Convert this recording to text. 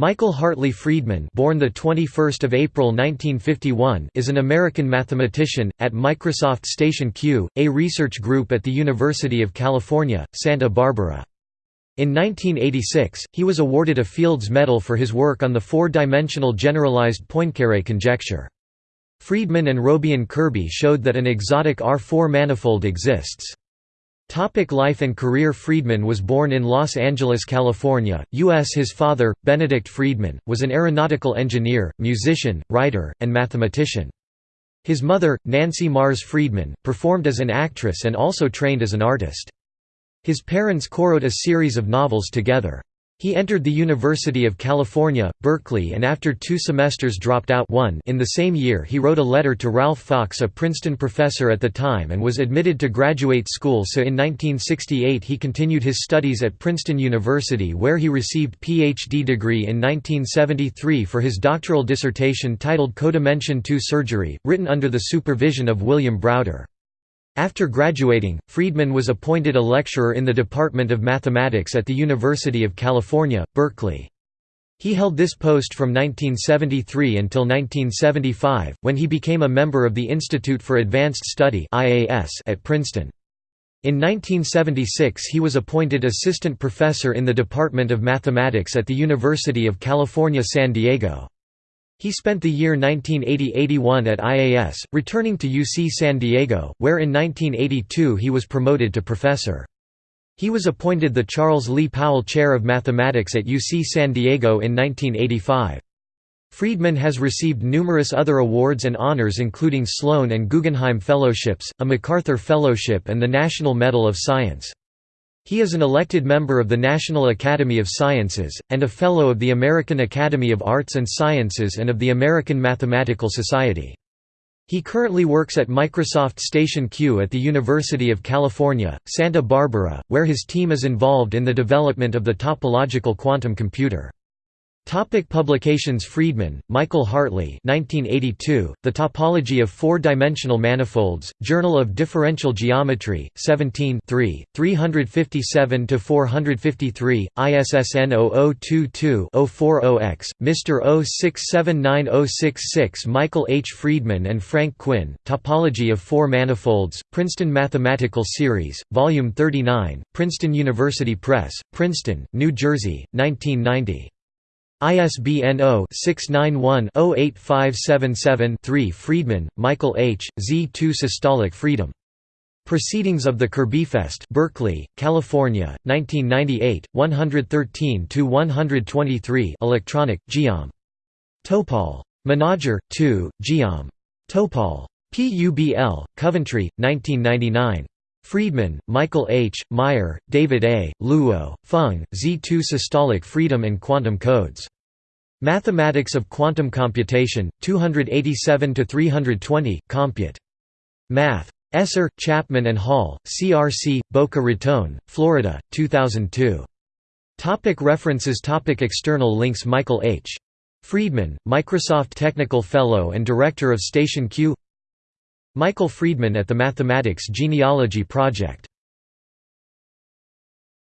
Michael Hartley Freedman born the 21st of April 1951 is an American mathematician, at Microsoft Station Q, a research group at the University of California, Santa Barbara. In 1986, he was awarded a Fields Medal for his work on the four-dimensional generalized Poincare conjecture. Freedman and Robion Kirby showed that an exotic R4 manifold exists. Topic life and career Freedman was born in Los Angeles, California, U.S. His father, Benedict Freedman, was an aeronautical engineer, musician, writer, and mathematician. His mother, Nancy Mars Freedman, performed as an actress and also trained as an artist. His parents co-wrote a series of novels together. He entered the University of California, Berkeley and after two semesters dropped out one in the same year he wrote a letter to Ralph Fox a Princeton professor at the time and was admitted to graduate school so in 1968 he continued his studies at Princeton University where he received Ph.D. degree in 1973 for his doctoral dissertation titled Codimension II Surgery, written under the supervision of William Browder. After graduating, Freedman was appointed a lecturer in the Department of Mathematics at the University of California, Berkeley. He held this post from 1973 until 1975, when he became a member of the Institute for Advanced Study at Princeton. In 1976 he was appointed assistant professor in the Department of Mathematics at the University of California San Diego. He spent the year 1980–81 at IAS, returning to UC San Diego, where in 1982 he was promoted to professor. He was appointed the Charles Lee Powell Chair of Mathematics at UC San Diego in 1985. Freedman has received numerous other awards and honors including Sloan and Guggenheim Fellowships, a MacArthur Fellowship and the National Medal of Science. He is an elected member of the National Academy of Sciences, and a Fellow of the American Academy of Arts and Sciences and of the American Mathematical Society. He currently works at Microsoft Station Q at the University of California, Santa Barbara, where his team is involved in the development of the topological quantum computer. Topic publications Freedman, Michael Hartley 1982, The Topology of Four-Dimensional Manifolds, Journal of Differential Geometry, 17 357–453, ISSN 0022-040-X, Mr. 0679066 Michael H. Freedman and Frank Quinn, Topology of Four Manifolds, Princeton Mathematical Series, Volume 39, Princeton University Press, Princeton, New Jersey, 1990. ISBN 0-691-08577-3 Freedman, Michael H., Z2 Systolic Freedom. Proceedings of the Kirbyfest Berkeley, California, 1998, 113–123 Electronic, Geom. Topol. Menadger, 2, Geom. Topol. PUBL, Coventry, 1999. Freedman, Michael H., Meyer, David A., Luo, Feng, Z2 Systolic Freedom and Quantum Codes. Mathematics of Quantum Computation, 287–320, Compute. Math. Esser, Chapman and Hall, CRC, Boca Raton, Florida, 2002. Topic references Topic External links Michael H. Freedman, Microsoft Technical Fellow and Director of Station Q Michael Freedman at the Mathematics Genealogy Project